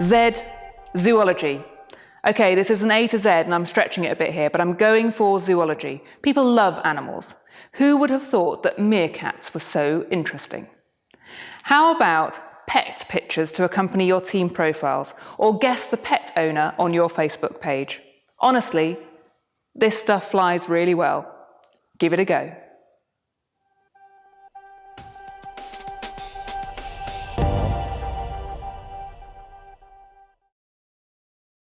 Z, zoology. Okay, this is an A to Z and I'm stretching it a bit here, but I'm going for zoology. People love animals. Who would have thought that meerkats were so interesting? How about pet pictures to accompany your team profiles or guess the pet owner on your Facebook page? Honestly, this stuff flies really well. Give it a go.